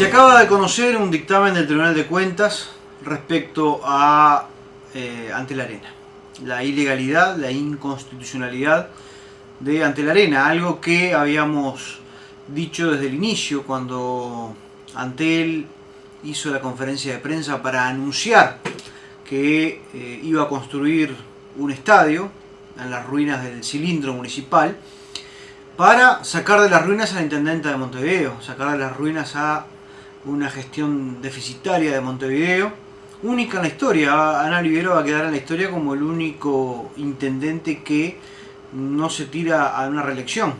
Se acaba de conocer un dictamen del Tribunal de Cuentas respecto a eh, Ante la Arena. La ilegalidad, la inconstitucionalidad de Ante la Arena, algo que habíamos dicho desde el inicio cuando Antel hizo la conferencia de prensa para anunciar que eh, iba a construir un estadio en las ruinas del cilindro municipal para sacar de las ruinas a la intendenta de Montevideo, sacar de las ruinas a una gestión deficitaria de Montevideo, única en la historia. Ana Olivero va a quedar en la historia como el único intendente que no se tira a una reelección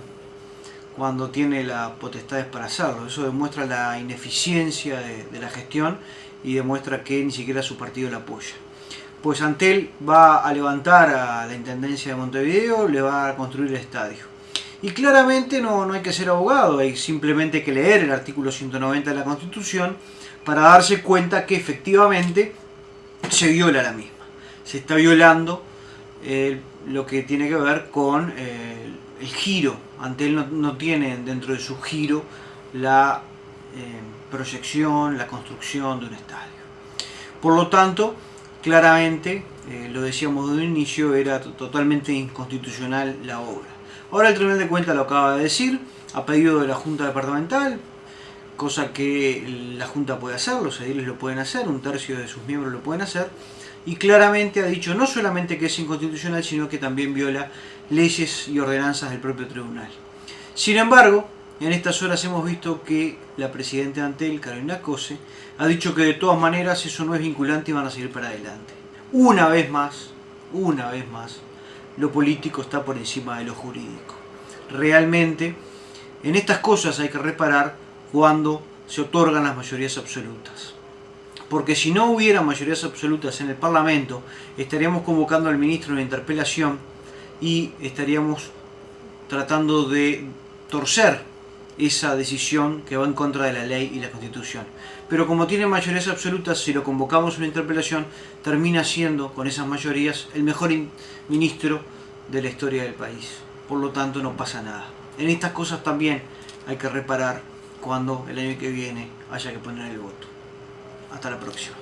cuando tiene las potestades para hacerlo. Eso demuestra la ineficiencia de, de la gestión y demuestra que ni siquiera su partido la apoya. Pues Antel va a levantar a la Intendencia de Montevideo, le va a construir el estadio. Y claramente no, no hay que ser abogado, hay simplemente que leer el artículo 190 de la Constitución para darse cuenta que efectivamente se viola la misma. Se está violando eh, lo que tiene que ver con eh, el giro. Antel no, no, tiene dentro de su giro la eh, proyección, la construcción de un estadio. Por lo tanto, claramente, lo decíamos de un inicio, era totalmente inconstitucional la obra. Ahora el Tribunal de Cuentas lo acaba de decir, a pedido de la Junta Departamental, cosa que la Junta puede hacer, los ediles lo pueden hacer, un tercio de sus miembros lo pueden hacer, y claramente ha dicho no solamente que es inconstitucional, sino que también viola leyes y ordenanzas del propio tribunal. Sin embargo, en estas horas hemos visto que la Presidenta Antel, Carolina Cose, ha dicho que de todas maneras eso no es vinculante y van a seguir para adelante. Una vez más, una vez más, lo político está por encima de lo jurídico. Realmente, en estas cosas hay que reparar cuando se otorgan las mayorías absolutas. Porque si no hubiera mayorías absolutas en el Parlamento, estaríamos convocando al ministro en interpelación y estaríamos tratando de torcer esa decisión que va en contra de la ley y la Constitución. Pero como tiene mayorías absolutas, si lo convocamos a una interpelación, termina siendo, con esas mayorías, el mejor ministro de la historia del país. Por lo tanto, no pasa nada. En estas cosas también hay que reparar cuando el año que viene haya que poner el voto. Hasta la próxima.